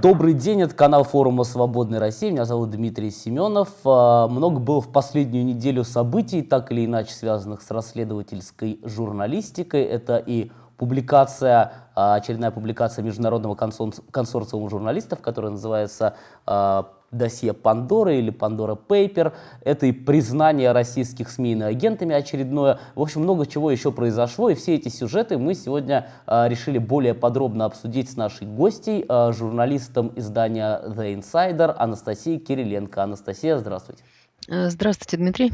Добрый день, это канал форума «Свободной России». Меня зовут Дмитрий Семенов. А, много было в последнюю неделю событий, так или иначе связанных с расследовательской журналистикой. Это и публикация, а, очередная публикация Международного консорциума журналистов, которая называется а, досье Пандоры или Пандора Пейпер. Это и признание российских СМИ иноагентами очередное. В общем, много чего еще произошло, и все эти сюжеты мы сегодня э, решили более подробно обсудить с нашей гостей, э, журналистом издания The Insider Анастасией Кириленко. Анастасия, здравствуйте. Здравствуйте, Дмитрий.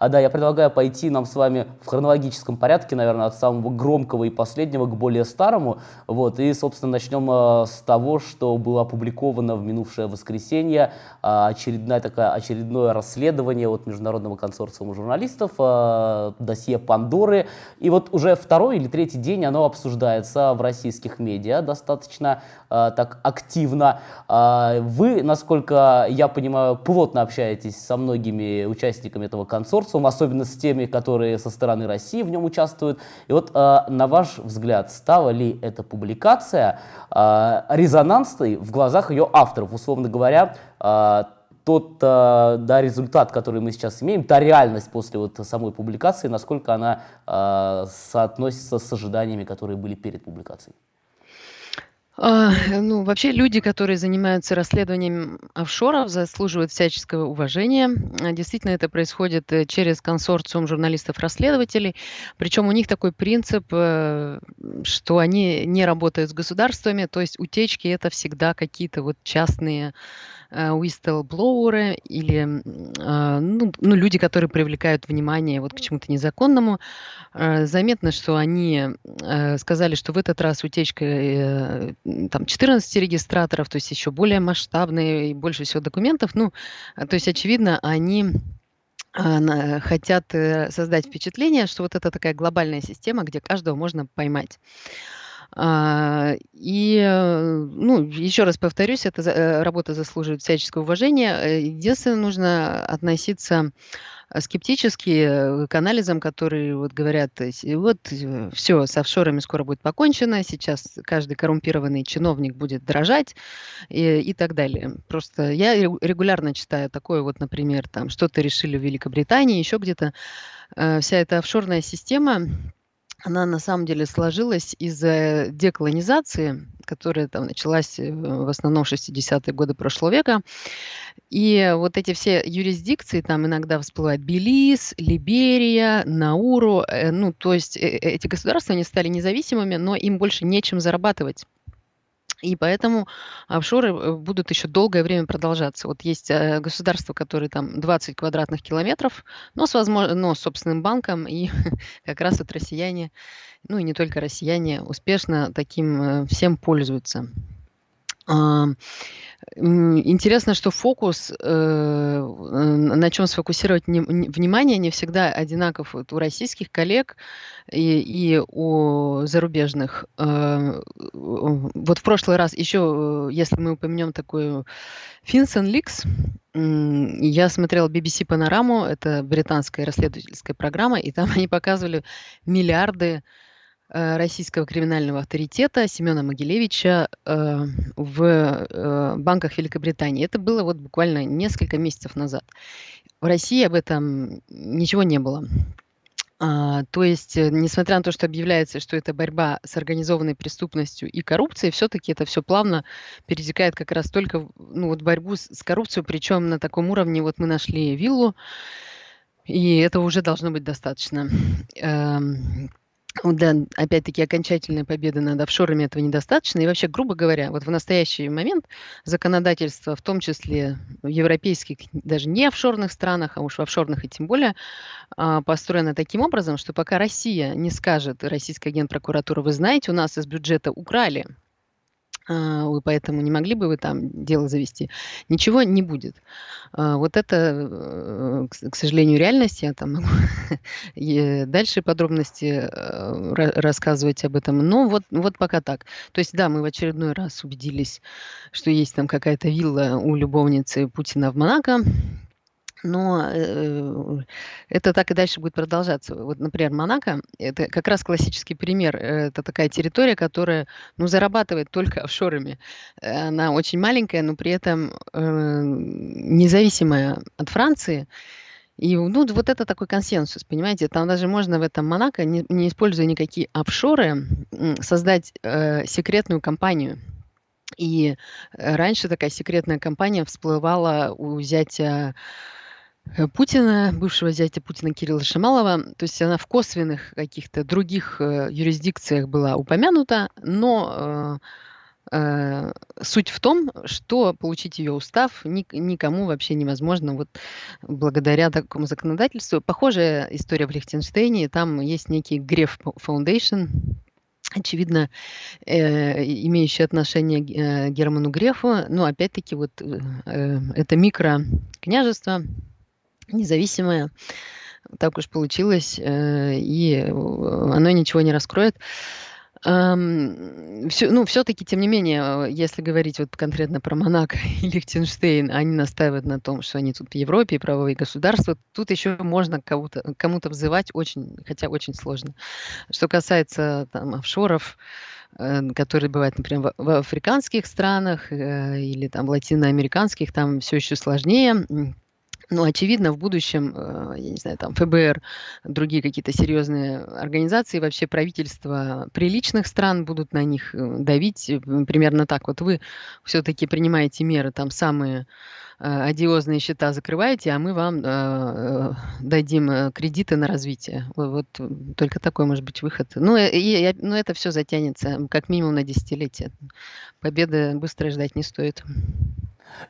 А да, я предлагаю пойти нам с вами в хронологическом порядке, наверное, от самого громкого и последнего к более старому. Вот, и, собственно, начнем э, с того, что было опубликовано в минувшее воскресенье. Э, очередное, такое, очередное расследование от Международного консорциума журналистов, э, досье Пандоры. И вот уже второй или третий день оно обсуждается в российских медиа достаточно э, так активно. Э, вы, насколько я понимаю, плотно общаетесь со многими участниками этого консорциума, особенно с теми, которые со стороны России в нем участвуют. И вот, э, на ваш взгляд, стала ли эта публикация э, резонансной в глазах ее авторов, условно говоря, э, тот да, результат, который мы сейчас имеем, та реальность после вот самой публикации, насколько она соотносится с ожиданиями, которые были перед публикацией? А, ну, вообще люди, которые занимаются расследованием офшоров, заслуживают всяческого уважения. А, действительно, это происходит э, через консорциум журналистов-расследователей. Причем у них такой принцип, э, что они не работают с государствами, то есть утечки это всегда какие-то вот частные Э, whistleblower или э, ну, ну, люди, которые привлекают внимание вот к чему-то незаконному. Э, заметно, что они сказали, что в этот раз утечка там 14 регистраторов, то есть еще более масштабные и больше всего документов. Ну, то есть, очевидно, они хотят создать впечатление, что вот это такая глобальная система, где каждого можно поймать. А, и, э, ну, еще раз повторюсь, эта э, работа заслуживает всяческого уважения. Э, единственное, нужно относиться скептически к анализам, которые вот говорят, вот все, с офшорами скоро будет покончено, сейчас каждый коррумпированный чиновник будет дрожать и, и так далее. Просто я регулярно читаю такое вот, например, там что-то решили в Великобритании, еще где-то. Вся эта офшорная система, она на самом деле сложилась из-за деколонизации, которая там началась э, в основном в 60-е годы прошлого века. И вот эти все юрисдикции, там иногда всплывают Белиз, Либерия, Науру, э, ну, то есть э, эти государства, они стали независимыми, но им больше нечем зарабатывать. И поэтому офшоры э, будут еще долгое время продолжаться. Вот есть э, государства, которые там 20 квадратных километров, но с, возможно, но с собственным банком, и как раз вот россияне, ну и не только россияне, успешно таким э, всем пользуются. Интересно, что фокус, э, на чем сфокусировать внимание, не всегда одинаков у российских коллег и, и у зарубежных. Э, вот в прошлый раз еще, если мы упомянем такую Финсон Ликс, я смотрела BBC Панораму, это британская расследовательская программа, и там они показывали миллиарды Э, российского криминального авторитета Семена Могилевича э, в э, банках Великобритании. Это было вот буквально несколько месяцев назад. В России об этом ничего не было. А, то есть, несмотря на то, что объявляется, что это борьба с организованной преступностью и коррупцией, все-таки это все плавно перетекает как раз только ну, вот борьбу с, коррупцией, причем на таком уровне вот мы нашли виллу, и этого уже должно быть достаточно. Да, опять-таки окончательной победы над офшорами этого недостаточно. И вообще, грубо говоря, вот в настоящий момент законодательство, в том числе в европейских, даже не офшорных странах, а уж в офшорных и тем более, а, построено таким образом, что пока Россия не скажет, российская генпрокуратура, вы знаете, у нас из бюджета украли а, вы поэтому не могли бы вы там дело завести, ничего не будет. А, вот это, э, к сожалению, реальность. Я там могу дальше подробности э, рассказывать об этом. Но вот, вот пока так. То есть, да, мы в очередной раз убедились, что есть там какая-то вилла у любовницы Путина в Монако. Но э, это так и дальше будет продолжаться. Вот, например, Монако- это как раз классический пример. Это такая территория, которая, ну, зарабатывает только офшорами. Э, она очень маленькая, но при этом э, независимая от Франции. И ну, вот это такой консенсус, понимаете? Там даже можно в этом Монако, не, не используя никакие офшоры, создать э, секретную компанию. И раньше такая секретная компания всплывала у зятя Э, Путина, бывшего зятя Путина Кирилла Шамалова. То есть она в косвенных каких-то других э, юрисдикциях была упомянута, но э, э, суть в том, что получить ее устав ни, никому вообще невозможно вот благодаря такому законодательству. Похожая история в Лихтенштейне. Там есть некий Греф Foundation, очевидно, э, имеющий отношение э, Герману Грефу. Но опять-таки вот э это микрокняжество, независимое. Так уж получилось, э, и э, оно ничего не раскроет. Все, ну, все-таки, тем не менее, если говорить вот конкретно про Монако и Лихтенштейн, они настаивают на том, что они тут в Европе, правовые государства. Тут еще можно кого-то, кому-то взывать очень, хотя очень сложно. Что касается там офшоров, э, которые бывают, например, в африканских странах или там латиноамериканских, там все еще сложнее ну, очевидно, в будущем, э, я не знаю, там ФБР, другие какие-то серьезные организации, вообще правительства приличных стран будут на них э, давить э, примерно так. Вот вы все-таки принимаете меры, там самые одиозные счета закрываете, а мы вам э, дадим кредиты на развитие. Вот, только такой может быть выход. Ну, и, и, ну, это все затянется как минимум на десятилетие. Победы быстро ждать не стоит.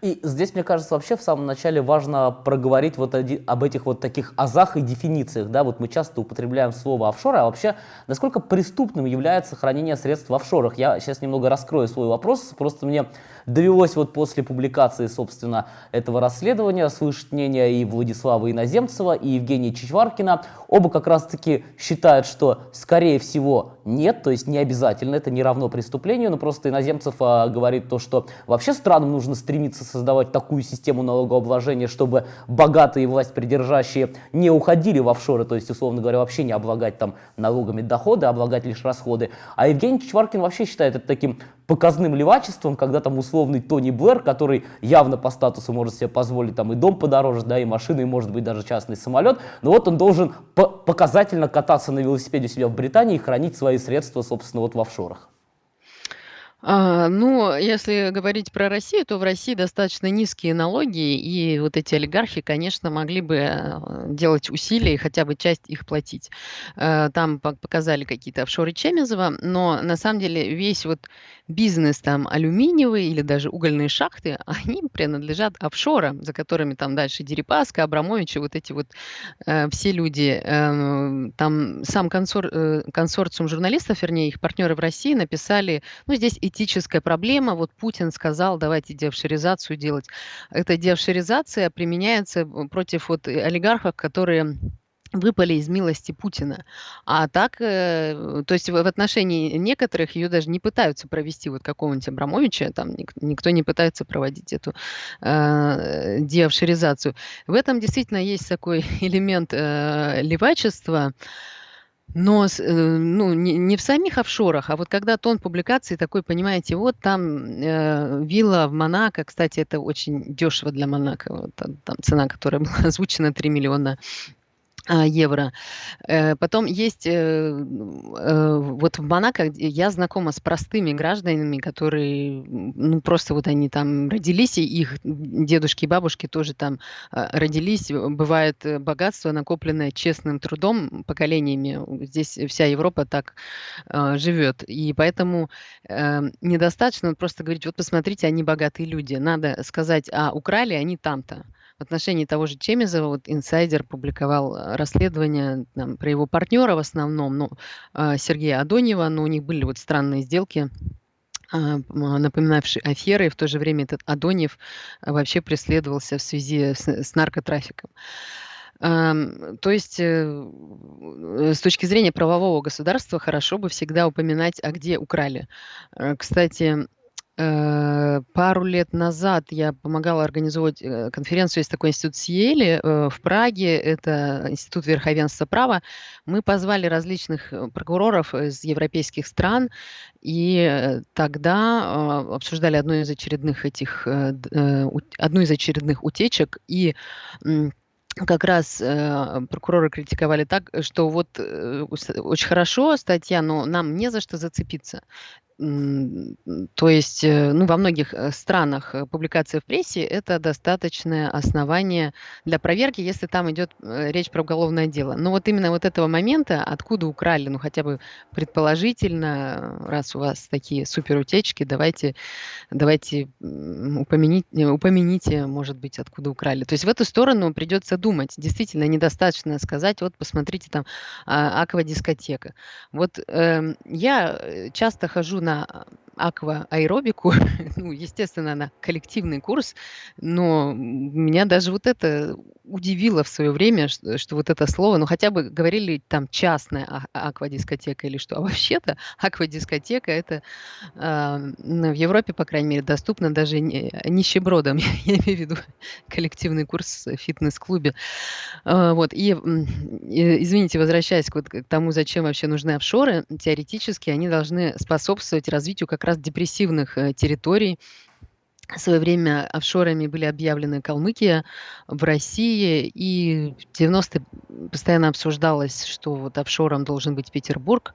И здесь, мне кажется, вообще в самом начале важно проговорить вот об этих вот таких азах и дефинициях. Да? Вот мы часто употребляем слово офшор, а вообще насколько преступным является хранение средств в офшорах? Я сейчас немного раскрою свой вопрос, просто мне довелось вот после публикации, собственно, этого расследования слышать мнение и Владислава Иноземцева, и Евгения Чичваркина. Оба как раз-таки считают, что, скорее всего, нет, то есть не обязательно, это не равно преступлению, но просто Иноземцев а, говорит то, что вообще странам нужно стремиться создавать такую систему налогообложения, чтобы богатые власть придержащие не уходили в офшоры, то есть, условно говоря, вообще не облагать там налогами доходы, а облагать лишь расходы. А Евгений Чичваркин вообще считает это таким показным левачеством, когда там условный Тони Блэр, который явно по статусу может себе позволить там и дом подороже, да, и машины, и может быть даже частный самолет, но вот он должен по показательно кататься на велосипеде у себя в Британии и хранить свои средства, собственно, вот в офшорах. А, ну, если говорить про Россию, то в России достаточно низкие налоги, и вот эти олигархи, конечно, могли бы э, делать усилия и хотя бы часть их платить. Э, там показали какие-то офшоры Чемезова, но на самом деле весь вот бизнес там алюминиевый или даже угольные шахты, они принадлежат офшорам, за которыми там дальше Дерипаска, Абрамович и вот эти вот э, все люди. Э, там сам консор, э, консорциум журналистов, вернее, их партнеры в России написали, ну, здесь этическая проблема. Вот Путин сказал, давайте деофшоризацию делать. Эта деофшоризация применяется против вот олигархов, которые выпали из милости Путина. А так, э, то есть в, отношении некоторых ее даже не пытаются провести, вот какого-нибудь Абрамовича, там ник, никто не пытается проводить эту э, деофшоризацию. В этом действительно есть такой элемент э, левачества, но э, ну, не, не в самих офшорах, а вот когда тон публикации такой, понимаете, вот там э, вилла в Монако, кстати, это очень дешево для Монако, вот, там цена, которая была озвучена 3 миллиона евро. Э, потом есть э, э, вот в Монако я знакома с простыми гражданами, которые ну просто вот они там родились и их дедушки и бабушки тоже там родились. Бывает богатство накопленное честным трудом поколениями. Здесь вся Европа так живет, и поэтому недостаточно просто говорить, вот посмотрите, они богатые люди. Надо сказать, а украли они там-то. В отношении того же Чемизова вот инсайдер публиковал э, расследование там, про его партнера в основном, ну, э, Сергея Адоньева, но у них были вот странные сделки а, напоминавшие аферы, и в то же время этот Адоньев э, вообще преследовался в связи с, с наркотрафиком. То есть с точки зрения правового государства хорошо бы всегда упоминать, а где украли. Кстати, Э, пару лет назад я помогала организовать э, конференцию, есть такой институт Сиели э, в Праге, это Институт верховенства права. Мы позвали различных прокуроров из европейских стран, и тогда обсуждали одну из очередных этих, одну из очередных утечек, и как раз э, прокуроры критиковали так, что вот э, очень хорошо статья, но нам не за что зацепиться. То есть, э, ну, во многих э, странах э, публикация в прессе– это достаточное основание для проверки, если там идет речь про уголовное дело. Но вот именно вот этого момента, откуда украли, ну, хотя бы предположительно, раз у вас такие суперутечки, давайте, давайте упомяните, упомяните, может быть, откуда украли. То есть в эту сторону придется думать. Действительно, недостаточно сказать, вот посмотрите там а, аквадискотека. Вот э, я часто хожу на на аквааэробику, ну, естественно, на коллективный курс, но меня даже вот это удивило в свое время, что, что вот это слово, ну, хотя бы говорили там частная а, аквадискотека или что, а вообще-то аквадискотека это э, в Европе, по крайней мере, доступно даже не, нищебродам, я имею в виду коллективный курс в фитнес-клубе. Э, вот, и, и, извините, возвращаясь к, вот, к тому, зачем вообще нужны офшоры, теоретически они должны способствовать развитию как раз депрессивных э, территорий, в свое время офшорами были объявлены Калмыкия в России, и в 90-е постоянно обсуждалось, что вот офшором должен быть Петербург.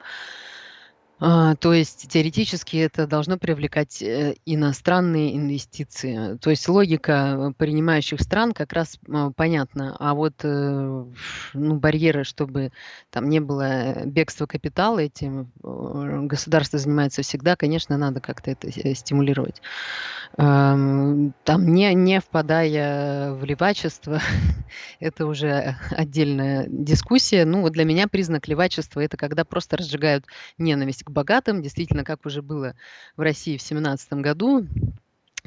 А, то есть теоретически это должно привлекать э, иностранные инвестиции. То есть логика принимающих стран как раз а, понятна. А вот э, ну, барьеры, чтобы там не было бегства капитала, этим э, государство занимается всегда, конечно, надо как-то это стимулировать. Там не, не впадая в левачество, это уже отдельная дискуссия. Ну вот для меня признак левачества это когда просто разжигают ненависть к богатым. Действительно, как уже было в России в 2017 году,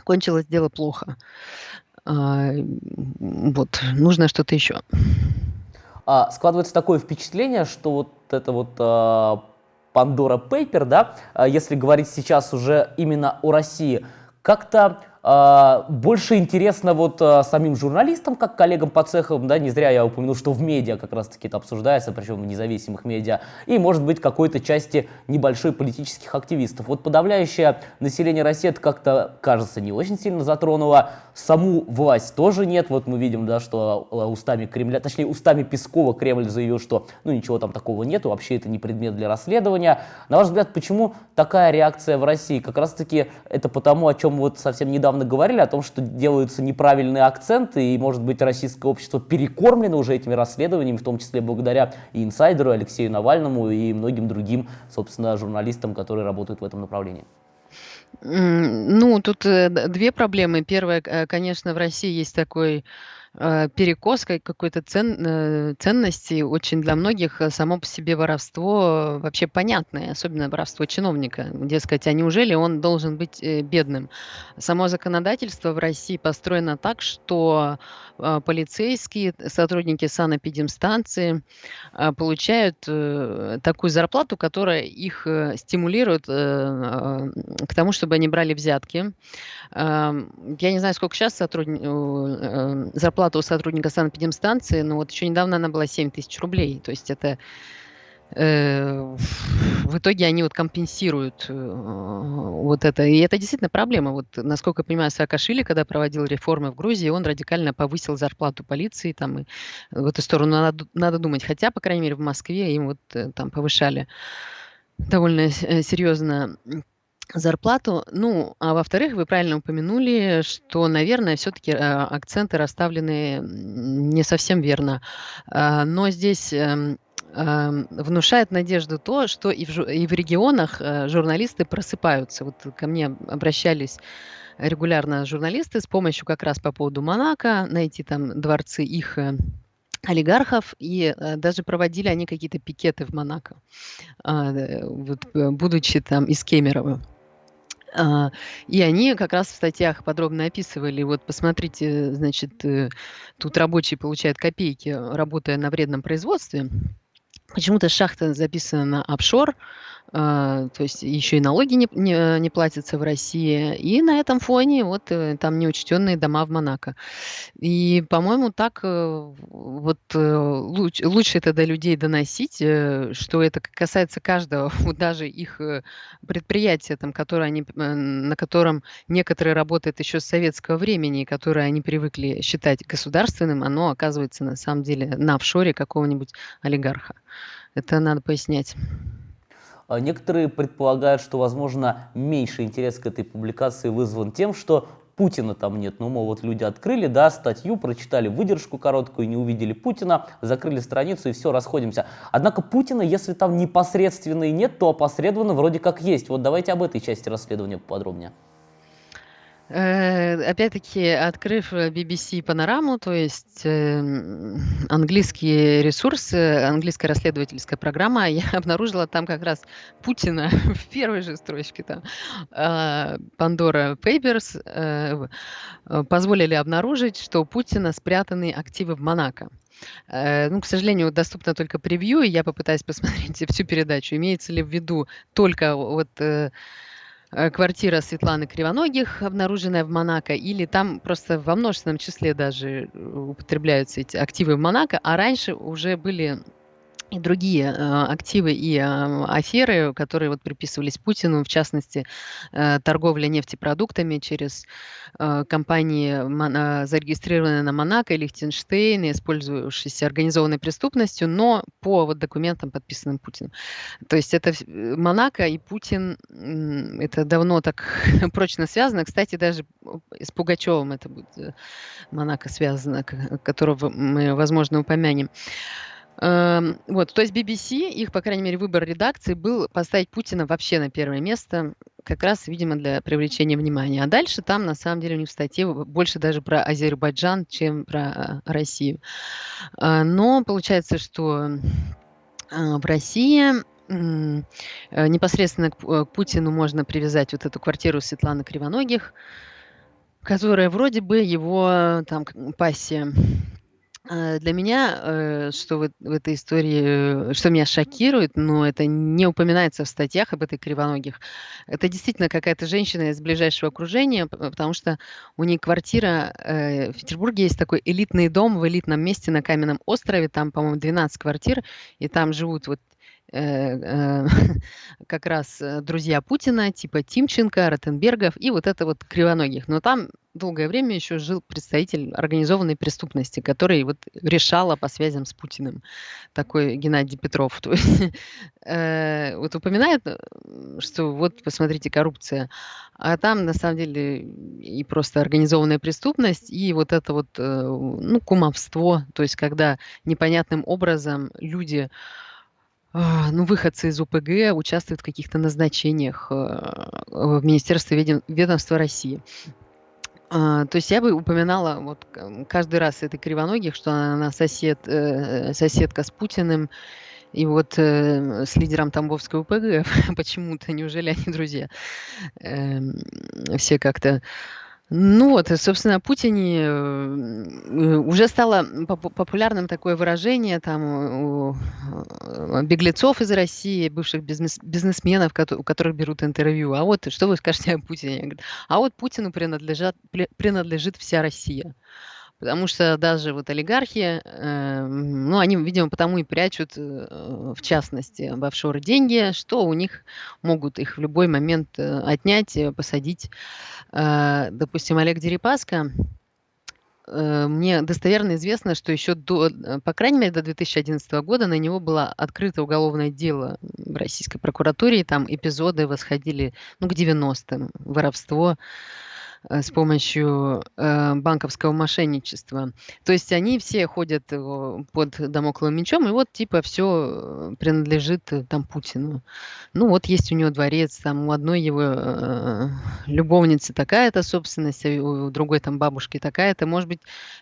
кончилось дело плохо. А, вот, нужно что-то еще. А, складывается такое впечатление, что вот это вот а, Pandora Paper, да, а, если говорить сейчас уже именно о России, как-то больше интересно вот а, самим журналистам, как коллегам по цехам, да, не зря я упомянул, что в медиа как раз-таки это обсуждается, причем в независимых медиа, и, может быть, какой-то части небольшой политических активистов. Вот подавляющее население России как-то, кажется, не очень сильно затронуло. Саму власть тоже нет. Вот мы видим, да, что а, устами Кремля, точнее, устами Пескова Кремль заявил, что, ну, ничего там такого нету, вообще это не предмет для расследования. На ваш взгляд, почему такая реакция в России? Как раз-таки это потому, о чем вот совсем недавно недавно говорили о том, что делаются неправильные акценты, и, может быть, российское общество перекормлено уже этими расследованиями, в том числе благодаря и инсайдеру Алексею Навальному, и многим другим, собственно, журналистам, которые работают в этом направлении. Ну, тут э, две проблемы. Первая, э, конечно, в России есть такой перекос какой-то цен, э, ценности. Очень для многих э, само по себе воровство вообще понятное, особенно воровство чиновника. Дескать, а неужели он должен быть э, бедным? Само законодательство в России построено так, что э, полицейские, сотрудники санэпидемстанции э, получают э, такую зарплату, которая их э, стимулирует э, э, к тому, чтобы они брали взятки. Э, я не знаю, сколько сейчас сотрудник, э, зарплата у сотрудника санэпидемстанции, но вот еще недавно она была 7 тысяч рублей. То есть это э, в итоге они вот компенсируют э, вот это. И это действительно проблема. Вот, насколько я понимаю, Саакашвили, когда проводил реформы в Грузии, он радикально повысил зарплату полиции. Там, и в эту сторону надо, надо думать. Хотя, по крайней мере, в Москве им вот э, там повышали довольно серьезно зарплату. Ну, а во-вторых, вы правильно упомянули, что, наверное, все-таки э, акценты расставлены не совсем верно. А, но здесь эм, эм, внушает надежду то, что и в, и в регионах э, журналисты просыпаются. Вот ко мне обращались регулярно журналисты с помощью как раз по поводу Монако, найти там дворцы их э, олигархов, и э, даже проводили они какие-то пикеты в Монако, э, вот, будучи там из Кемерово. А, и они как раз в статьях подробно описывали, вот посмотрите, значит, э, тут рабочие получают копейки, работая на вредном производстве. Почему-то шахта записана на офшор, то есть еще и налоги не не не платятся в России. И на этом фоне вот, э, там неучтенные дома в Монако. И, по-моему, так, э, вот, э, луч лучше это до людей доносить, э, что это касается каждого, даже их, э, предприятия, там, которое они, э, на котором некоторые работают еще с советского времени, которое они привыкли считать государственным, оно оказывается на самом деле на офшоре какого-нибудь олигарха. Это надо пояснять. А некоторые предполагают, что, возможно, меньший интерес к этой публикации вызван тем, что Путина там нет. Ну, мол, вот люди открыли, да, статью, прочитали выдержку короткую, не увидели Путина, закрыли страницу и все, расходимся. Однако Путина, если там непосредственно и нет, то опосредованно вроде как есть. Вот давайте об этой части расследования поподробнее. Э, опять-таки, открыв BBC Панораму, то есть э, английские ресурсы, английская расследовательская программа, я обнаружила там как раз Путина в первой же строчке. Там э, Pandora Papers э, позволили обнаружить, что у Путина спрятаны активы в Монако. Э, ну, к сожалению, доступно только превью, и я попытаюсь посмотреть всю передачу. Имеется ли в виду только вот э, Э, квартира Светланы Кривоногих, обнаруженная в Монако, или там просто во множественном числе даже э, употребляются эти активы в Монако, а раньше уже были и другие э, активы и э, аферы, которые вот приписывались Путину, в частности, э, торговля нефтепродуктами через компании, зарегистрированные на Монако и Лихтенштейн, использующиеся организованной преступностью, но по вот документам, подписанным Путиным. То есть это Монако и Путин, это давно так прочно связано. Кстати, даже с Пугачевым это будет Монако связано, которого мы, возможно, упомянем. Эм, вот, то есть BBC, их, по крайней мере, выбор редакции был поставить Путина вообще на первое место, как раз, видимо, для привлечения внимания. А дальше там, на самом деле, у них в статье больше даже про Азербайджан, чем про э, Россию. Э, но получается, что э, в России непосредственно к Путину можно привязать вот эту квартиру Светланы Кривоногих, которая вроде бы его там пассия. А, для меня, э, что вот в этой истории, э, что меня шокирует, но это не упоминается в статьях об этой кривоногих, это действительно какая-то женщина из ближайшего окружения, потому что у нее квартира, э, в Петербурге есть такой элитный дом в элитном месте на Каменном острове, там, по-моему, 12 квартир, и там живут вот как раз друзья Путина, типа Тимченко, Ротенбергов и вот это вот кривоногих. Но там долгое время еще жил представитель организованной преступности, который вот решала по связям с Путиным, такой Геннадий Петров. То есть, э, вот упоминает, что вот, посмотрите, коррупция, а там на самом деле и просто организованная преступность, и вот это вот, э, ну, кумовство, то есть когда непонятным образом люди а, ну, выходцы из УПГ участвуют в каких-то назначениях э, в Министерстве ведомства России. А, то есть я бы упоминала вот каждый раз этой кривоногих, что она сосед, э, соседка с Путиным, и вот э, с лидером Тамбовской УПГ почему-то, неужели они друзья? Э, все как-то ну вот, собственно, о Путине э, уже стало популярным такое выражение там у беглецов из России, бывших бизнесменов, у которых берут интервью. А вот что вы скажете о Путине? А вот Путину принадлежат, принадлежит вся Россия. Потому что даже вот олигархи, э, ну, они, видимо, потому и прячут, э, в частности, в офшоры деньги, что у них могут их в любой момент э, отнять, э, посадить. Э, допустим, Олег Дерипаска, э, мне достоверно известно, что еще до, э, по крайней мере, до 2011 года на него было открыто уголовное дело в российской прокуратуре, и там эпизоды восходили ну, к 90-м, воровство, Э, с помощью э, банковского мошенничества. То есть они все ходят э, под домокловым мечом, и вот типа все принадлежит там Путину. Ну вот есть у него дворец, там у одной его любовницы такая-то собственность, а у другой там бабушки такая-то. Может быть,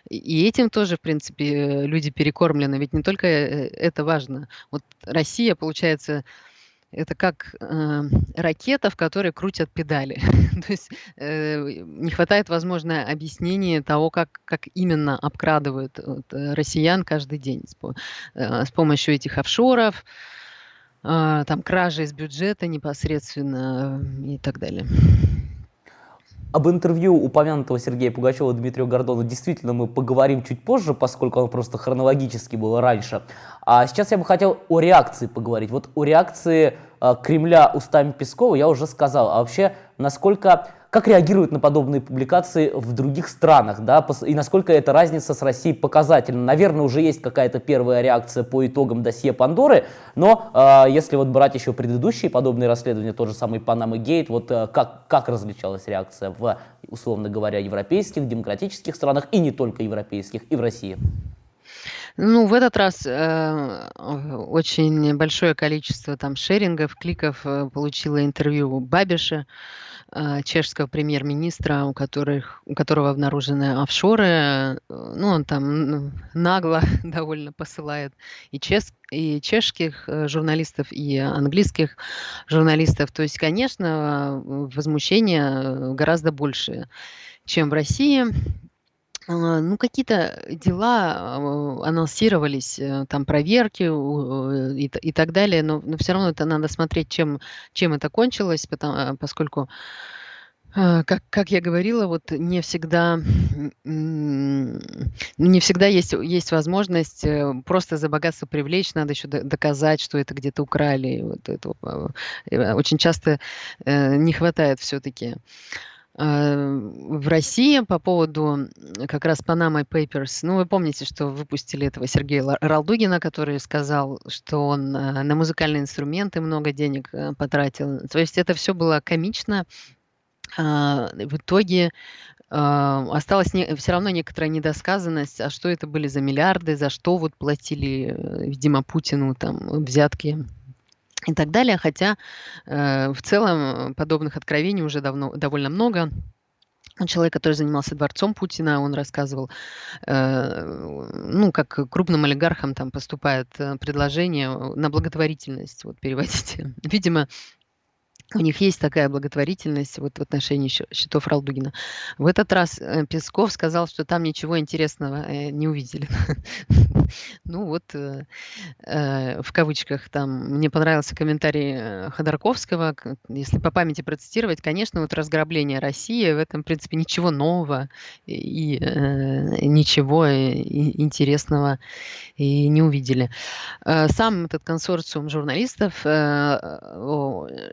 и этим тоже, в принципе, люди перекормлены. Ведь не только это важно. Вот Россия, получается, это как э, ракета, в которой крутят педали. То есть э, не хватает, возможно, объяснения того, как, как именно обкрадывают вот, э, россиян каждый день с, э, с помощью этих офшоров, а, там кражи из бюджета непосредственно и так далее. Об интервью упомянутого Сергея Пугачева Дмитрию Гордону действительно мы поговорим чуть позже, поскольку он просто хронологически был раньше. А сейчас я бы хотел о реакции поговорить. Вот о реакции э, Кремля устами Пескова я уже сказал. А вообще, насколько как реагируют на подобные публикации в других странах, да, и насколько эта разница с Россией показательна. Наверное, уже есть какая-то первая реакция по итогам досье Пандоры, но э, если вот брать еще предыдущие подобные расследования, тот же самый Панама Гейт, вот э, как, как различалась реакция в, условно говоря, европейских, демократических странах, и не только европейских, и в России? Ну, в этот раз э, очень большое количество там шерингов, кликов э, получило интервью Бабиша, а, чешского премьер-министра, у, которых, у которого обнаружены офшоры. Э, ну, он там нагло довольно посылает и, чес, и чешских э, журналистов, и английских журналистов. То есть, конечно, возмущение гораздо больше, чем в России. А, ну, какие-то дела а, анонсировались, э, там проверки и, и так далее, но, но все равно это надо смотреть, чем, чем это кончилось, потому, а, поскольку, как, как я говорила, вот не всегда, не всегда есть, есть возможность э, просто за богатство привлечь, надо еще доказать, что это где-то украли. Вот этого э, очень часто не хватает все-таки. Э, в России по поводу как раз Panama Papers. Ну, вы помните, что выпустили этого Сергея Ралдугина, который сказал, что он э, на музыкальные инструменты много денег э, потратил. То есть это все было комично. А, в итоге осталась не, все равно некоторая недосказанность, а что это были за миллиарды, за что вот платили, видимо, Путину там взятки и так далее. Хотя э, в целом подобных откровений уже давно, довольно много. Человек, который занимался дворцом Путина, он рассказывал, э, ну, как крупным олигархам там поступает э, предложение на благотворительность, вот переводите. Видимо, у них есть такая благотворительность вот в отношении счетов Ралдугина. В этот раз э, Песков сказал, что там ничего интересного э, не увидели. Ну вот, э, в кавычках, там мне понравился комментарий Ходорковского, если по памяти процитировать, конечно, вот разграбление России, в этом, в принципе, ничего нового и ничего интересного и не увидели. Сам этот консорциум журналистов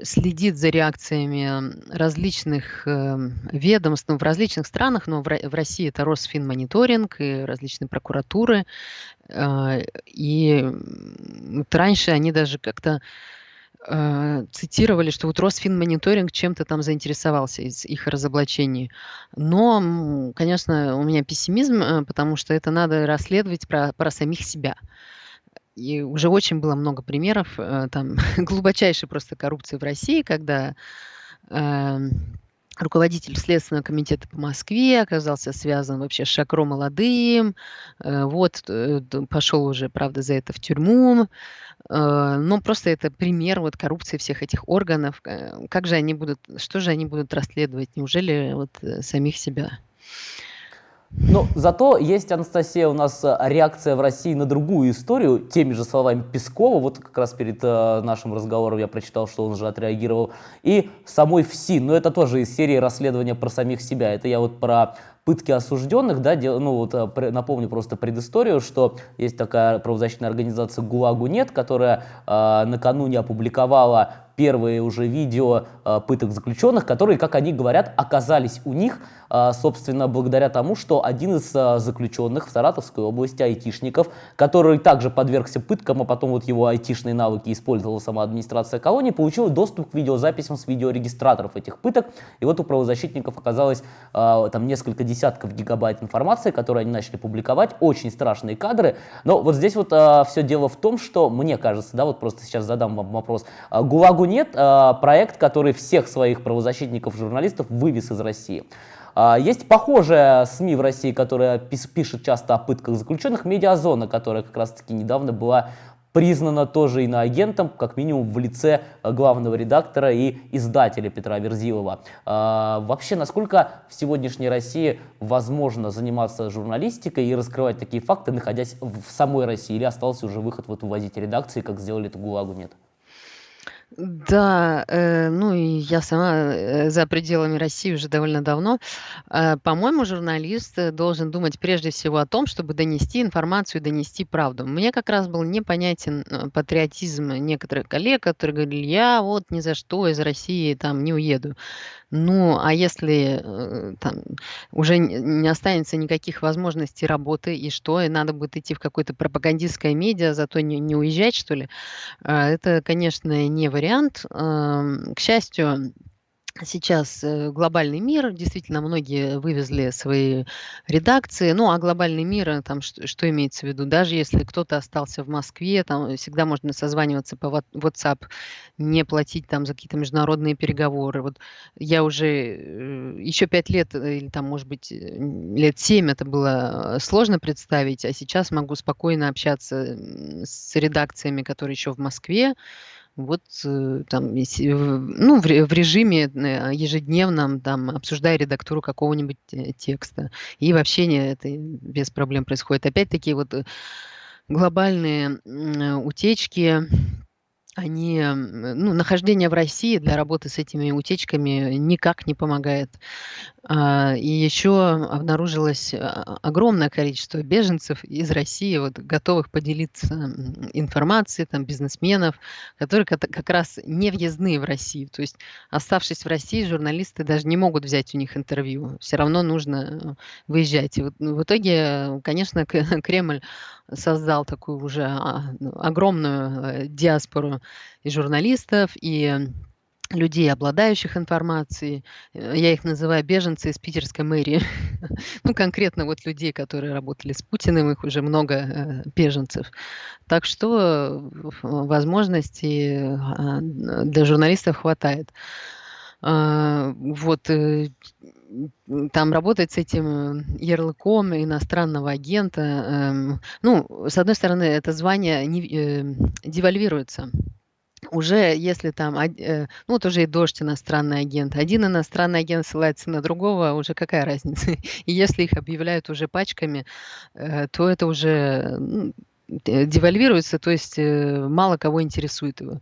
следит следит за реакциями различных э, ведомств ну, в различных странах, но в, России это Росфинмониторинг и различные прокуратуры. Э, и вот раньше они даже как-то э, цитировали, что вот Росфинмониторинг чем-то там заинтересовался из их разоблачений. Но, конечно, у меня пессимизм, э, потому что это надо расследовать про, про самих себя. И уже очень было много примеров э, там глубочайшей просто коррупции в России, когда э, руководитель Следственного комитета по Москве оказался связан вообще с Шакро молодым, э, вот э, пошел уже, правда, за это в тюрьму, э, но просто это пример вот коррупции всех этих органов. Э, как же они будут, что же они будут расследовать? Неужели вот самих себя? Но зато есть, Анастасия, у нас э, реакция в России на другую историю, теми же словами Пескова, вот как раз перед э, нашим разговором я прочитал, что он же отреагировал, и самой ФСИ, но это тоже из серии расследования про самих себя, это я вот про пытки осужденных, да, дел, ну вот э, напомню просто предысторию, что есть такая правозащитная организация ГУАГу нет, которая э, накануне опубликовала первые уже видео э, пыток заключенных, которые, как они говорят, оказались у них, э, собственно, благодаря тому, что один из э, заключенных в Саратовской области, айтишников, который также подвергся пыткам, а потом вот его айтишные навыки использовала сама администрация колонии, получил доступ к видеозаписям с видеорегистраторов этих пыток. И вот у правозащитников оказалось там несколько десятков гигабайт информации, которую они начали публиковать, очень страшные кадры. Но вот здесь вот все дело в том, что, мне кажется, да, вот просто сейчас задам вам вопрос, ГУЛАГу нет, а, проект, который всех своих правозащитников, журналистов вывез из России. А, есть похожая СМИ в России, которая пишет часто о пытках заключенных, «Медиазона», которая как раз-таки недавно была признана тоже иноагентом, как минимум в лице главного редактора и издателя Петра Верзилова. А, вообще, насколько в сегодняшней России возможно заниматься журналистикой и раскрывать такие факты, находясь в самой России, или остался уже выход вот увозить редакции, как сделали это ГУЛАГу, нет? Да, э, ну и я сама э, за пределами России уже довольно давно. Э, по-моему, журналист э, должен думать прежде всего о том, чтобы донести информацию, донести правду. Мне как раз был непонятен э, патриотизм некоторых коллег, которые говорили, я вот ни за что из России там не уеду. Ну, а если э, там уже не останется никаких возможностей работы, и что, и надо будет идти в какое-то пропагандистское медиа, зато не, не уезжать, что ли? А, Это, конечно, не вариант. Ам, К счастью, Сейчас э, глобальный мир, действительно, многие вывезли свои редакции. Ну, а глобальный мир, э, там, что, что имеется в виду? Даже если кто-то остался в Москве, там всегда можно созваниваться по WhatsApp, не платить там за какие-то международные переговоры. Вот я уже э, еще пять лет, э, или там, может быть, э, лет семь это было э, сложно представить, а сейчас могу спокойно общаться с редакциями, которые еще в Москве, вот, э, там, ну, в ре в режиме, э, ежедневном, там, обсуждая редактуру какого-нибудь, э, текста. И вообще не это без проблем происходит. Опять-таки вот, глобальные, утечки они, м, ну, нахождение в России для работы с этими утечками никак не помогает. А, и еще обнаружилось а, огромное количество беженцев из России, вот, готовых поделиться информацией, там, бизнесменов, которые как раз не въездные в Россию. То есть, оставшись в России, журналисты даже не могут взять у них интервью. Все равно нужно э, выезжать. И вот, ну, в итоге, конечно, Кремль создал такую уже а, ну, огромную э, диаспору и журналистов, и людей, обладающих информацией. Э, Я их называю беженцы из питерской мэрии. Ну, конкретно вот людей, которые работали с Путиным, их уже много э, беженцев. Так что возможностей а, для журналистов хватает. А, Вот там работать с этим э, ярлыком иностранного агента. эм, Ну, с одной стороны, это звание не- э, девальвируется уже если там, э, ну вот уже и дождь иностранный агент, один иностранный агент ссылается на другого, уже какая разница? И если их объявляют уже пачками, то это уже девальвируется, то есть мало кого интересует его.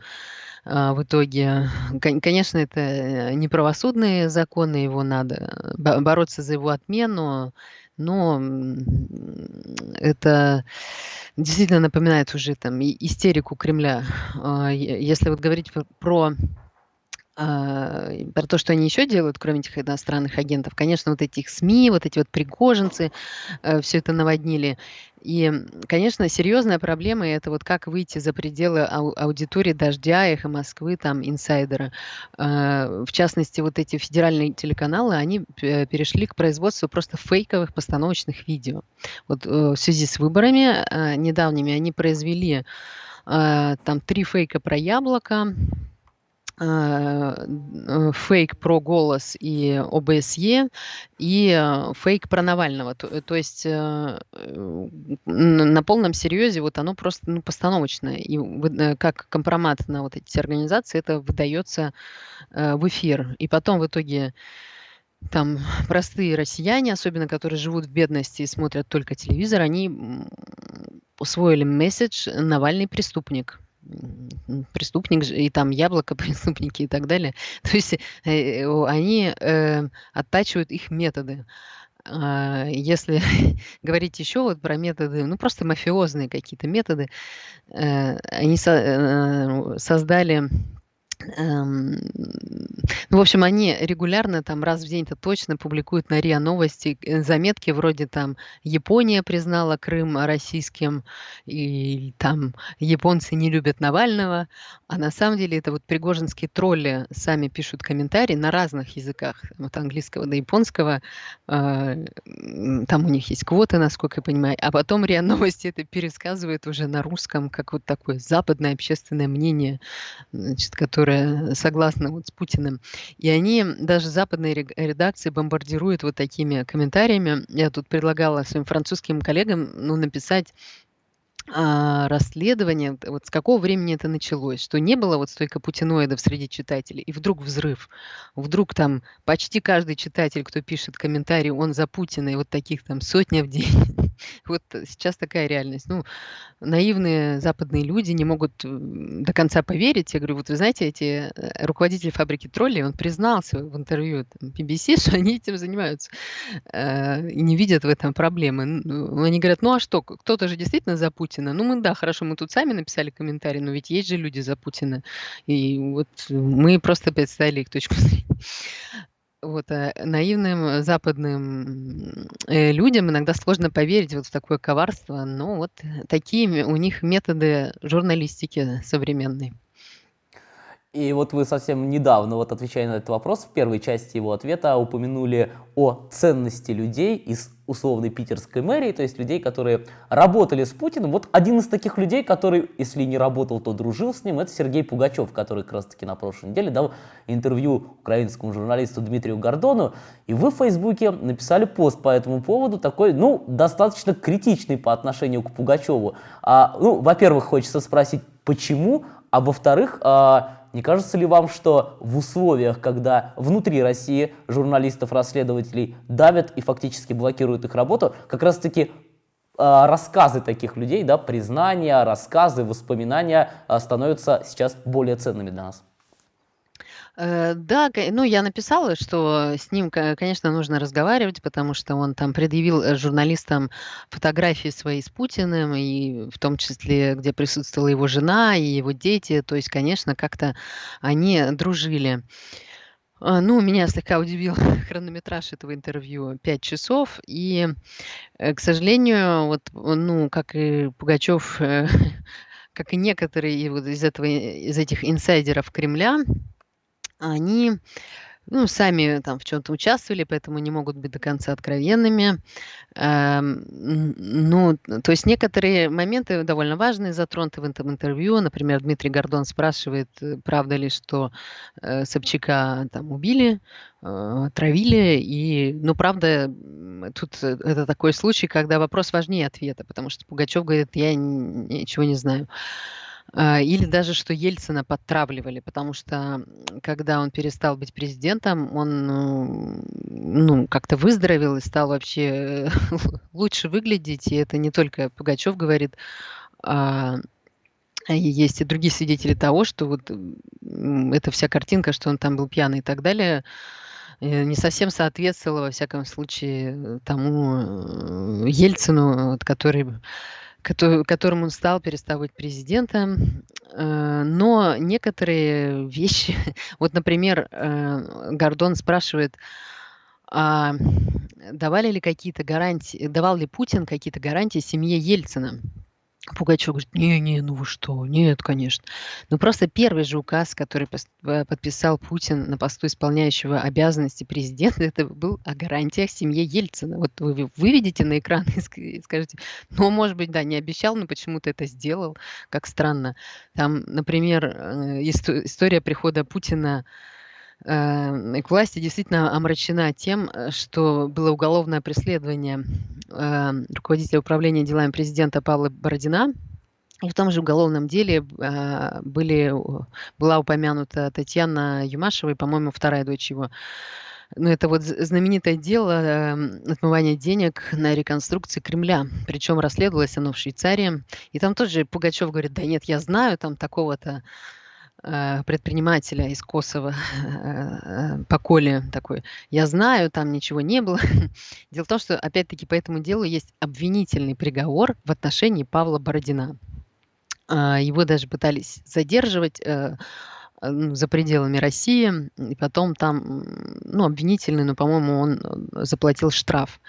А, В итоге, кон- конечно, это э, не правосудные законы, его надо бо- бороться за его отмену, но это действительно напоминает уже там истерику Кремля. А, Если вот говорить про про, а, про то, что они еще делают, кроме этих иностранных агентов, конечно, вот этих СМИ, вот эти вот пригожинцы, все это наводнили. И, конечно, серьезная проблема- это вот как выйти за пределы ау аудитории "Дождя", "Эхо Москвы", там, "Инсайдера". А, в частности, вот эти федеральные телеканалы, они пе перешли к производству просто фейковых постановочных видео. Вот, э, в связи с выборами, а, недавними они произвели, там 3 фейка про яблоко, э, фейк про "Голос" и ОБСЕ, и, э, фейк про Навального. То то есть, э, э, на полном серьезе вот оно просто, ну, постановочное. И э, как компромат на вот эти организации это выдается, э, в эфир. И потом в итоге там простые россияне, особенно которые живут в бедности и смотрят только телевизор, они, усвоили месседж: Навальный преступник. Преступник и там яблоко преступники и так далее. То есть, э, они, э, оттачивают их методы. А, если говорить еще вот про методы, ну, просто мафиозные какие-то методы, э, они э, создали Эм, ну, в общем, они регулярно, там раз в день это точно публикуют на РИА Новости, э, заметки вроде там "Япония признала Крым российским", и там "Японцы не любят Навального". А на самом деле это вот пригожинские тролли сами пишут комментарии на разных языках, от английского до японского. А, там у них есть квоты, насколько я понимаю. А потом РИА Новости это пересказывает уже на русском, как вот такое западное общественное мнение значит, которая согласна вот с Путиным. И они, даже западные редакции бомбардируют вот такими комментариями. Я тут предлагала своим французским коллегам ну, написать а, расследование, вот с какого времени это началось, что не было вот столько путиноидов среди читателей, и вдруг взрыв. Вдруг там почти каждый читатель, кто пишет комментарий, он за Путина, и вот таких там сотня в день. Вот сейчас такая реальность. Ну, наивные западные люди не могут до конца поверить. Я говорю, вот вы знаете, эти э, руководители фабрики троллей, он признался в интервью там, BBC, что они этим занимаются э, и не видят в этом проблемы. Ну, они говорят, ну а что, кто-то же действительно за Путина. Ну мы, да, хорошо, мы тут сами написали комментарий, но ведь есть же люди за Путина. И вот мы просто представили их точку зрения вот, э, наивным западным э, людям иногда сложно поверить вот в такое коварство, но вот такие у них методы журналистики современной. И вот вы совсем недавно, вот отвечая на этот вопрос, в первой части его ответа упомянули о ценности людей из условной питерской мэрии, то есть людей, которые работали с Путиным. Вот один из таких людей, который, если не работал, то дружил с ним, это Сергей Пугачев, который как раз таки на прошлой неделе дал интервью украинскому журналисту Дмитрию Гордону. И вы в Фейсбуке написали пост по этому поводу, такой, ну, достаточно критичный по отношению к Пугачеву. А, ну, во-первых, хочется спросить, почему, а во-вторых, а, не кажется ли вам, что в условиях, когда внутри России журналистов-расследователей давят и фактически блокируют их работу, как раз-таки э, рассказы таких людей, да, признания, рассказы, воспоминания э, становятся сейчас более ценными для нас? Э, да, ну, я написала, что с ним, конечно, нужно разговаривать, потому что он там предъявил э, журналистам фотографии свои с Путиным, и в том числе, где присутствовала его жена и его дети. То есть, конечно, как-то они дружили. А, ну, меня слегка удивил хронометраж этого интервью 5 часов. И, э, к сожалению, вот, ну, как и Пугачев, как и некоторые из, этого, из этих инсайдеров Кремля, они ну, сами там в чем-то участвовали, поэтому не могут быть до конца откровенными. Эм, ну, то есть некоторые моменты довольно важные затронуты в этом интервью. Например, Дмитрий Гордон спрашивает, э, правда ли, что э, Собчака там убили, э, травили. И, ну, правда, тут э, это такой случай, когда вопрос важнее ответа, потому что Пугачев говорит, я ничего не знаю. Или даже, что Ельцина подтравливали, потому что когда он перестал быть президентом, он ну, как-то выздоровел и стал вообще лучше выглядеть. И это не только Пугачев говорит, а есть и другие свидетели того, что вот эта вся картинка, что он там был пьяный и так далее, э, не совсем соответствовала, во всяком случае, тому э, Ельцину, который которым он стал, перестав быть президентом. Э, но некоторые вещи, вот, например, э, Гордон спрашивает, а давали ли какие-то гарантии, давал ли Путин какие-то гарантии семье Ельцина? Пугачев говорит, не-не, ну вы что, нет, конечно. Ну просто первый же указ, который э, подписал Путин на посту исполняющего обязанности президента, это был о гарантиях семье Ельцина. Вот вы выведете на экран и скажете, ну, может быть, да, не обещал, но почему-то это сделал, как странно. Там, например, э, история прихода Путина к власти действительно омрачена тем, э, что было уголовное преследование э, руководителя управления делами президента Павла Бородина. И в том же уголовном деле были, была упомянута Татьяна Юмашева и, по-моему, вторая дочь его. Ну, это вот знаменитое дело отмывания денег на реконструкции Кремля. Причем расследовалось оно в Швейцарии. И там тоже Пугачев говорит, да нет, я знаю там такого-то предпринимателя из Косово э, по Коле такой, я знаю, там ничего не было. Дело в том, что опять-таки по этому делу есть обвинительный приговор в отношении Павла Бородина. Его даже пытались задерживать э, ну, за пределами России, и потом там, ну, обвинительный, но, по-моему, он заплатил штраф.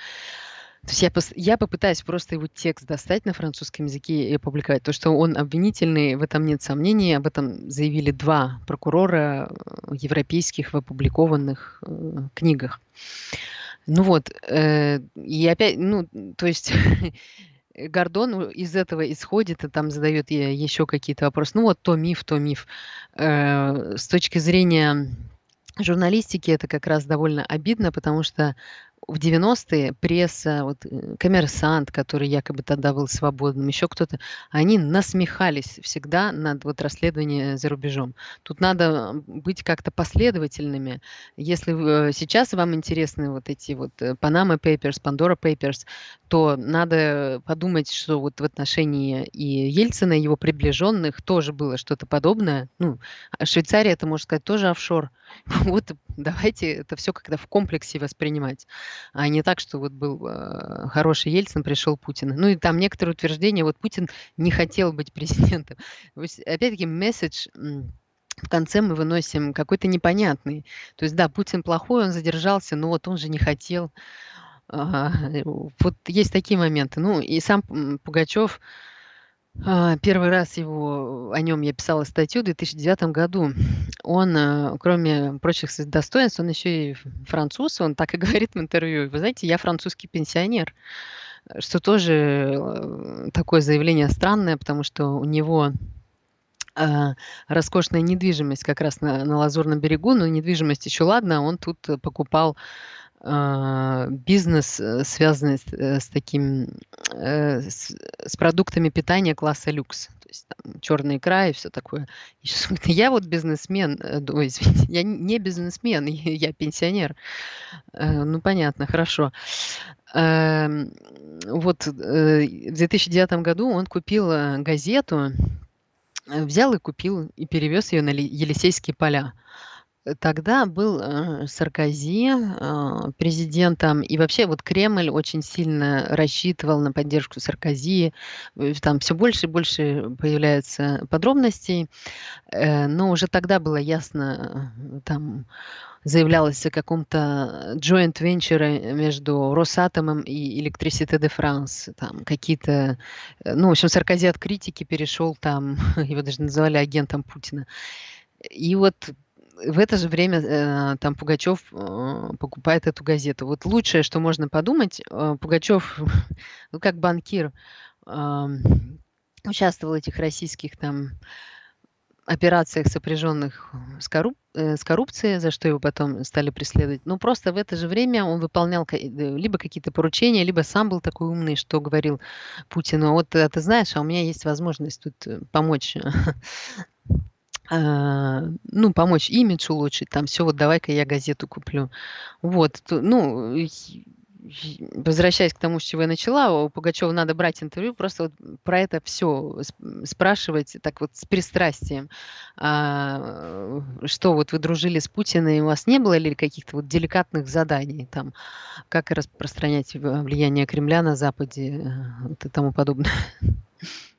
То есть я, я попытаюсь просто его текст достать на французском языке и опубликовать. То, что он обвинительный, в этом нет сомнений. Об этом заявили два прокурора э, европейских в опубликованных э, книгах. Ну вот, э, и опять, ну, то есть Гордон из этого исходит и там задает еще какие-то вопросы. Ну вот то миф, то миф. Э, с точки зрения журналистики это как раз довольно обидно, потому что в 90-е пресса, вот э, коммерсант, который якобы тогда был свободным, еще кто-то, они насмехались всегда над вот расследованием за рубежом. Тут надо быть как-то последовательными. Если э, сейчас вам интересны вот эти вот Panama Papers, Pandora Papers, то надо подумать, что вот в отношении и Ельцина, и его приближенных тоже было что-то подобное. Ну, а Швейцария, это, можно сказать, тоже офшор. Вот давайте это все как-то в комплексе воспринимать а не так, что вот был э, хороший Ельцин, пришел Путин. Ну и там некоторые утверждения, вот Путин не хотел быть президентом. Опять-таки, месседж в конце мы выносим какой-то непонятный. То есть, да, Путин плохой, он задержался, но вот он же не хотел. Вот есть такие моменты. Ну и сам Пугачев, а, первый раз его, о нем я писала статью в 2009 году. Он, э, кроме прочих достоинств, он еще и француз, он так и говорит в интервью. Вы знаете, я французский пенсионер, что тоже э, такое заявление странное, потому что у него а, роскошная недвижимость как раз на, на Лазурном берегу, но недвижимость еще ладно, он тут покупал бизнес, э, связанный с, э, с таким, э, с, с продуктами питания класса люкс. То есть там черная икра и все такое. И я вот бизнесмен, ой, извините, я не бизнесмен, я пенсионер. Ну, понятно, хорошо. Эм, вот в 2009 году он купил газету, взял и купил, и перевез ее на Елисейские поля. Тогда был, э, Саркози, э, президентом, и вообще вот Кремль очень сильно рассчитывал на поддержку Саркози. Э, там все больше и больше появляется подробностей, но уже тогда было ясно, там заявлялось о каком-то joint venture между Росатомом и Electricité de France. Там какие-то, ну, в общем, Саркози от критики перешел там, его даже называли агентом Путина. И вот в это же время э, там Пугачев э, покупает эту газету. Вот лучшее, что можно подумать, э, Пугачев, ну как банкир, э, участвовал в этих российских там операциях, сопряженных с, корруп э, с коррупцией, за что его потом стали преследовать. Но просто в это же время он выполнял э, либо какие-то поручения, либо сам был такой умный, что говорил Путину, вот а ты знаешь, а у меня есть возможность тут э, помочь ну, помочь имидж улучшить, там все, вот давай-ка я газету куплю. Вот, ну, возвращаясь к тому, с чего я начала, у Пугачева надо брать интервью, просто вот про это все спрашивать так вот с пристрастием. А, что вот вы дружили с Путиным, и у вас не было ли каких-то вот деликатных заданий, там, как распространять влияние Кремля на Западе э, вот и тому подобное?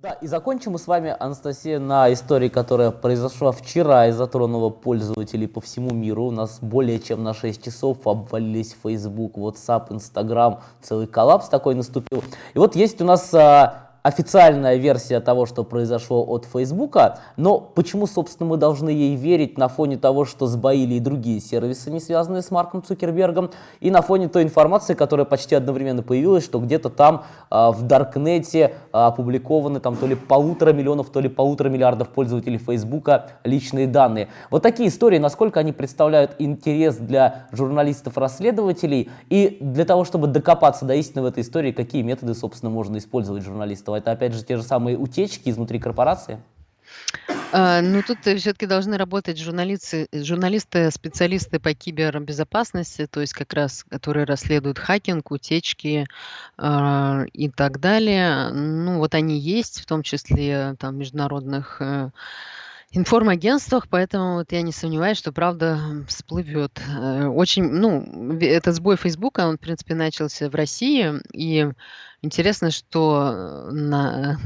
Да, и закончим мы с вами, Анастасия, на истории, которая произошла вчера и затронула пользователей по всему миру. У нас более чем на 6 часов обвалились Facebook, WhatsApp, Instagram, целый коллапс такой наступил. И вот есть у нас а, официальная версия того, что произошло от Фейсбука, но почему, собственно, мы должны ей верить на фоне того, что сбоили и другие сервисы, не связанные с Марком Цукербергом, и на фоне той информации, которая почти одновременно появилась, что где-то там э, в Даркнете э, опубликованы там то ли полутора миллионов, то ли полутора миллиардов пользователей Фейсбука личные данные. Вот такие истории, насколько они представляют интерес для журналистов-расследователей и для того, чтобы докопаться до истины в этой истории, какие методы, собственно, можно использовать журналистов это опять же те же самые утечки изнутри корпорации? А, ну, тут все-таки должны работать журналисты, журналисты, специалисты по кибербезопасности, то есть как раз, которые расследуют хакинг, утечки э, и так далее. Ну, вот они есть, в том числе там международных э, информагентствах, поэтому вот я не сомневаюсь, что правда всплывет. Э, очень, ну, этот сбой Фейсбука, он, в принципе, начался в России, и Интересно, что на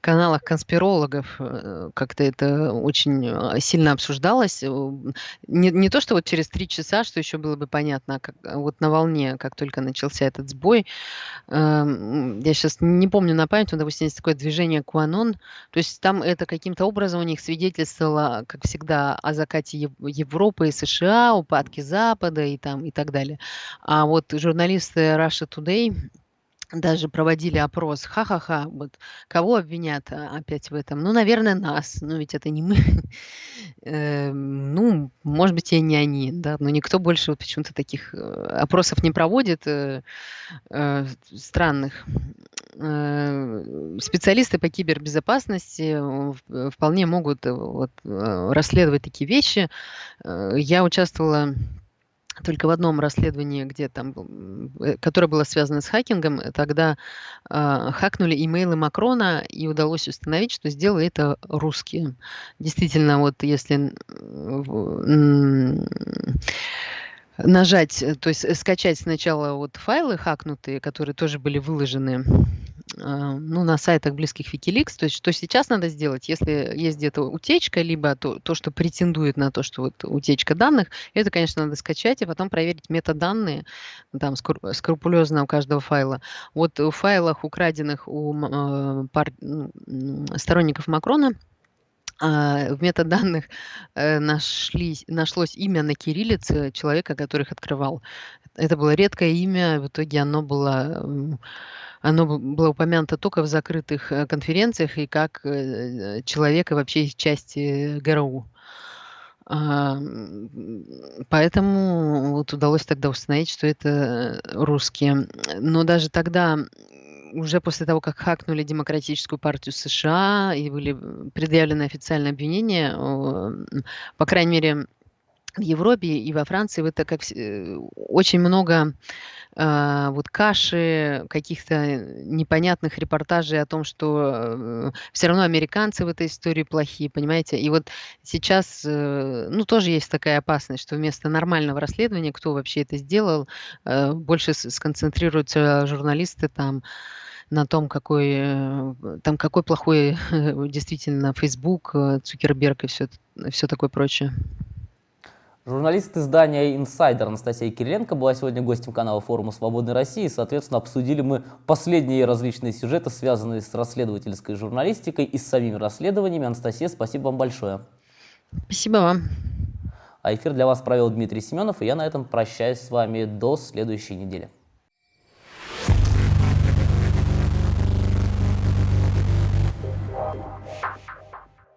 каналах конспирологов э, как-то это очень э, сильно обсуждалось. Э, не, не то, что вот через три часа, что еще было бы понятно, а как, а вот на волне, как только начался этот сбой. Я сейчас не помню на память, но, допустим, есть такое движение Куанон. То есть там это каким-то образом у них свидетельствовало, как всегда, о закате Европы и США, упадке Запада и, там, и так далее. А вот журналисты Russia Today даже проводили опрос. Ха-ха-ха, вот кого обвинят а, опять в этом? Ну, наверное, нас. Но ведь это не мы. Эм, ну, может быть, и не они, да, но никто больше вот почему-то таких э, опросов не проводит э, э, странных. Специалисты по кибербезопасности вполне могут вот, расследовать такие вещи. Я участвовала только в одном расследовании, где там, э, которое было связано с хакингом, тогда э, хакнули имейлы Макрона, и удалось установить, что сделали это русские. Действительно, вот если нажать, то есть скачать сначала вот файлы хакнутые, которые тоже были выложены а, ну, на сайтах близких Wikileaks. То есть что сейчас надо сделать, если есть где-то утечка, либо то, то, что претендует на то, что вот утечка данных, это, конечно, надо скачать, и потом проверить метаданные, там скрупулезно у каждого файла. Вот в файлах, украденных у э, пар, сторонников Макрона, а, в метаданных э, нашлись, нашлось имя на кириллице человека, который их открывал. Это было редкое имя, в итоге оно было оно было упомянуто только в закрытых э, конференциях и как э, человека вообще из части ГРУ. А, поэтому вот удалось тогда установить, что это русские. Но даже тогда, уже после того, как хакнули Демократическую партию США и были предъявлены официальные обвинения, по крайней мере, в Европе и во Франции это как э, очень много э, вот каши, каких-то непонятных репортажей о том, что э, все равно американцы в этой истории плохие, понимаете? И вот сейчас, э, ну, тоже есть такая опасность, что вместо нормального расследования, кто вообще это сделал, э, больше сконцентрируются журналисты там на том, какой, э, там какой плохой действительно Facebook, э, Цукерберг и все, все такое прочее. Журналист издания «Инсайдер» Анастасия Кириленко была сегодня гостем канала форума «Свободной России». Соответственно, обсудили мы последние различные сюжеты, связанные с расследовательской журналистикой и с самими расследованиями. Анастасия, спасибо вам большое. Спасибо вам. А эфир для вас провел Дмитрий Семенов, и я на этом прощаюсь с вами до следующей недели.